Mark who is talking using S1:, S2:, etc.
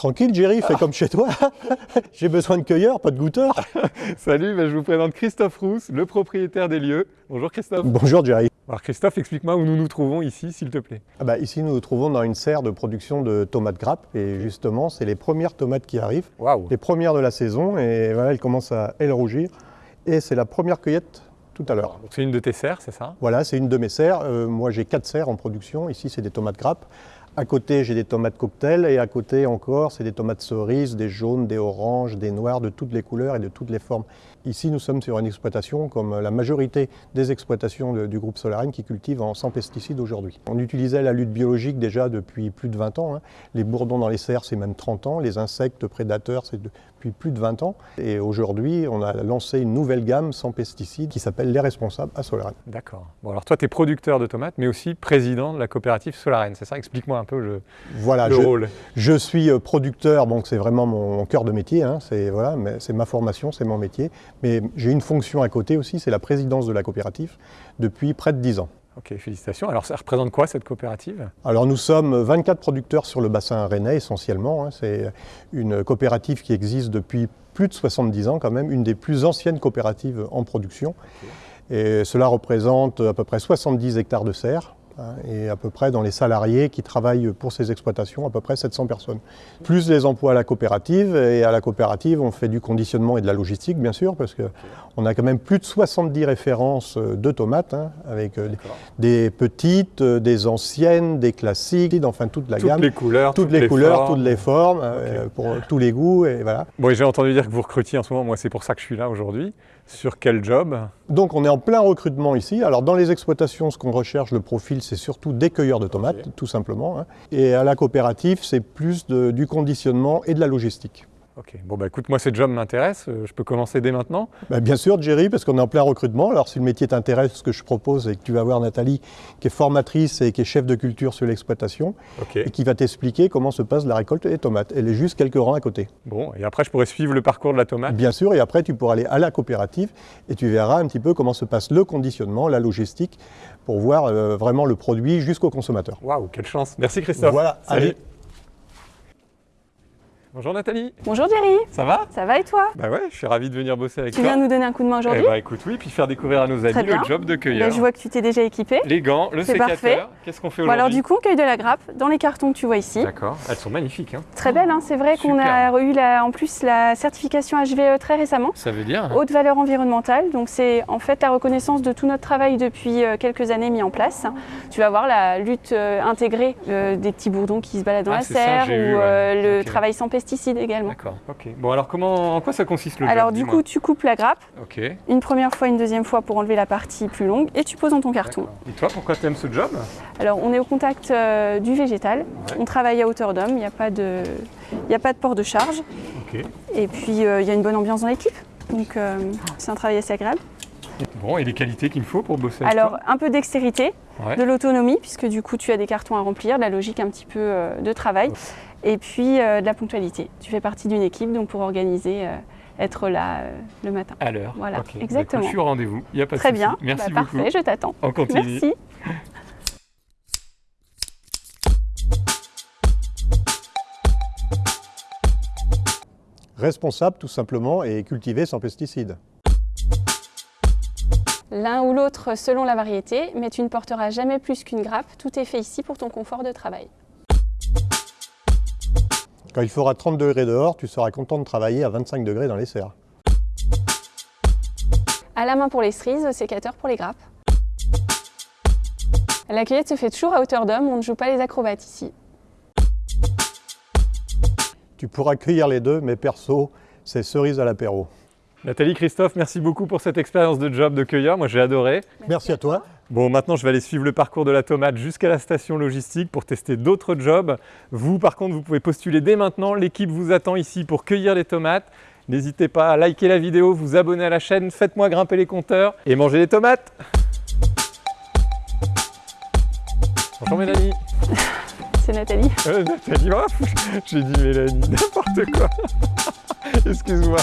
S1: Tranquille, Jerry, fais comme chez toi. J'ai besoin de cueilleurs, pas de goûteurs.
S2: Salut, ben, je vous présente Christophe Rousse, le propriétaire des lieux. Bonjour Christophe.
S1: Bonjour Jerry.
S2: Alors Christophe, explique-moi où nous nous trouvons ici, s'il te plaît.
S1: Ah bah, ici, nous nous trouvons dans une serre de production de tomates grappes. Et justement, c'est les premières tomates qui arrivent. Les premières de la saison. Et voilà, elles commencent à elles rougir. Et c'est la première cueillette tout à l'heure.
S2: C'est une de tes serres, c'est ça?
S1: Voilà, c'est une de mes serres. Euh, moi, j'ai quatre serres en production. Ici, c'est des tomates grappes. À côté, j'ai des tomates cocktail et à côté encore, c'est des tomates cerises, des jaunes, des oranges, des noirs, de toutes les couleurs et de toutes les formes. Ici, nous sommes sur une exploitation comme la majorité des exploitations du groupe Solarine qui cultivent en sans pesticides aujourd'hui. On utilisait la lutte biologique déjà depuis plus de 20 ans. hein. Les bourdons dans les serres, c'est même 30 ans. Les insectes prédateurs, c'est depuis plus de 20 ans. Et aujourd'hui, on a lancé une nouvelle gamme sans pesticides qui s'appelle Les Responsables à Solarine.
S2: D'accord. Bon, alors toi, tu es producteur de tomates, mais aussi président de la coopérative Solarène, c'est ça? Explique-moi un peu le,
S1: Voilà,
S2: le
S1: je-
S2: rôle.
S1: Je suis euh, producteur, donc c'est vraiment mon, cœur de métier, hein, c'est voilà, ma formation, c'est mon métier. Mais j'ai une fonction à côté aussi, c'est la présidence de la coopérative depuis près de 10 ans.
S2: Ok, félicitations. Alors ça représente quoi cette coopérative?
S1: Alors nous sommes 24 producteurs sur le bassin rennais essentiellement. hein. c'est une coopérative qui existe depuis plus de 70 ans quand même, une des plus anciennes coopératives en production. Et cela représente à peu près 70 hectares de serre. Hein, Et à peu près dans les salariés qui travaillent pour ces exploitations, à peu près 700 personnes. Plus les emplois à la coopérative. Et à la coopérative, on fait du conditionnement et de la logistique, bien sûr, parce qu'on a quand même plus de 70 références euh, de tomates, hein, avec euh, des- petites, euh, des anciennes, des classiques, enfin toute la
S2: Toutes
S1: gamme.
S2: les couleurs,
S1: toutes, les, couleurs,
S2: formes.
S1: toutes les formes, euh, pour tous les goûts, et voilà.
S2: Bon, j'ai entendu dire que vous recrutiez en ce moment, moi c'est pour ça que je suis là aujourd'hui. Sur quel job
S1: Donc on est en plein recrutement ici. Alors dans les exploitations, ce qu'on recherche, le profil, c'est surtout des cueilleurs de tomates, tout simplement. hein. Et à la coopérative, c'est plus de- du conditionnement et de la logistique.
S2: Ok, bon bah écoute, moi ces jobs m'intéressent, euh, je peux commencer dès maintenant
S1: Bah, bien sûr, Jerry, parce qu'on est en plein recrutement. Alors, si le métier t'intéresse, ce que je propose, c'est que tu vas voir Nathalie, qui est formatrice et qui est chef de culture sur l'exploitation, et qui va t'expliquer comment se passe la récolte des tomates. Elle est juste quelques rangs à côté.
S2: Bon, et après je pourrais suivre le parcours de la tomate
S1: Bien sûr, et après, tu pourras aller à la coopérative et tu verras un petit peu comment se passe le conditionnement, la logistique, pour voir euh, vraiment le produit jusqu'au consommateur.
S2: Waouh, quelle chance Merci Christophe
S1: Voilà,
S2: Salut.
S1: allez.
S2: Bonjour Nathalie
S3: Bonjour Jerry,
S2: Ça va?
S3: Ça va et toi?
S2: Bah ouais, je suis ravi de venir bosser avec
S3: Tu
S2: toi.
S3: viens nous donner un coup de main aujourd'hui?
S2: Eh bah écoute, oui, puis faire découvrir à nos amis le job de cueilleur.
S3: Je vois que tu t'es déjà équipé.
S2: Les gants, le
S3: C'est
S2: sécateur.
S3: parfait.
S2: Qu'est-ce qu'on fait
S3: Bon
S2: aujourd'hui?
S3: alors du coup, on cueille de la grappe dans les cartons que tu vois ici.
S2: D'accord, elles sont magnifiques. Hein.
S3: Très belle, hein, c'est vrai qu'on a eu la- en plus la certification HVE très récemment.
S2: Ça veut dire?
S3: Haute valeur environnementale, donc c'est en fait la reconnaissance de tout notre travail depuis euh, quelques années mis en place. Tu vas voir la lutte euh, intégrée euh, des petits bourdons qui se baladent dans
S2: Ah,
S3: la
S2: ça,
S3: serre ou
S2: ouais.
S3: euh, le travail sans pesticides également.
S2: D'accord, ok. Bon alors comment, en quoi ça consiste le job
S3: Alors du coup, tu coupes la grappe
S2: Ok.
S3: une première fois, une deuxième fois pour enlever la partie plus longue et tu poses dans ton carton.
S2: Et toi, pourquoi tu aimes ce job?
S3: Alors, on est au contact euh, du végétal. On travaille à hauteur d'homme. Il n'y a pas de, y a pas de port de charge.
S2: Ok.
S3: Et puis, euh, il y a une bonne ambiance dans l'équipe. Donc, euh, c'est un travail assez agréable.
S2: Bon, et les qualités qu'il me faut pour bosser avec
S3: Alors, un peu dextérité,
S2: Ouais.
S3: de l'autonomie, puisque du coup, tu as des cartons à remplir, de la logique un petit peu euh, de travail. Et puis, euh, de la ponctualité. Tu fais partie d'une équipe, donc pour organiser, euh, être là euh, le matin.
S2: À l'heure.
S3: Voilà.
S2: Bah, écoute,
S3: exactement.
S2: je suis au rendez-vous, il n'y a pas de
S3: Très bien.
S2: Merci
S3: Bah,
S2: beaucoup.
S3: Parfait, je t'attends.
S2: On continue.
S3: Merci.
S1: Responsable, tout simplement, et cultivé sans pesticides.
S3: L'un ou l'autre selon la variété, mais tu ne porteras jamais plus qu'une grappe. Tout est fait ici pour ton confort de travail.
S1: Quand il fera 30 degrés dehors, tu seras content de travailler à 25 degrés dans les serres.
S3: À la main pour les cerises, au sécateur pour les grappes. La cueillette se fait toujours à hauteur d'homme, on ne joue pas les acrobates ici.
S1: Tu pourras cueillir les deux, mais perso, c'est cerise à l'apéro.
S2: Nathalie, Christophe, merci beaucoup pour cette expérience de job de cueilleur. Moi, j'ai adoré.
S1: Merci à toi.
S2: Bon, maintenant, je vais aller suivre le parcours de la tomate jusqu'à la station logistique pour tester d'autres jobs. Vous, par contre, vous pouvez postuler dès maintenant. L'équipe vous attend ici pour cueillir les tomates. N'hésitez pas à liker la vidéo, vous abonner à la chaîne, faites-moi grimper les compteurs et mangez les tomates. Bonjour Mélanie.
S3: C'est Nathalie.
S2: Euh, Nathalie, oh, j'ai dit Mélanie, n'importe quoi. Excuse-moi.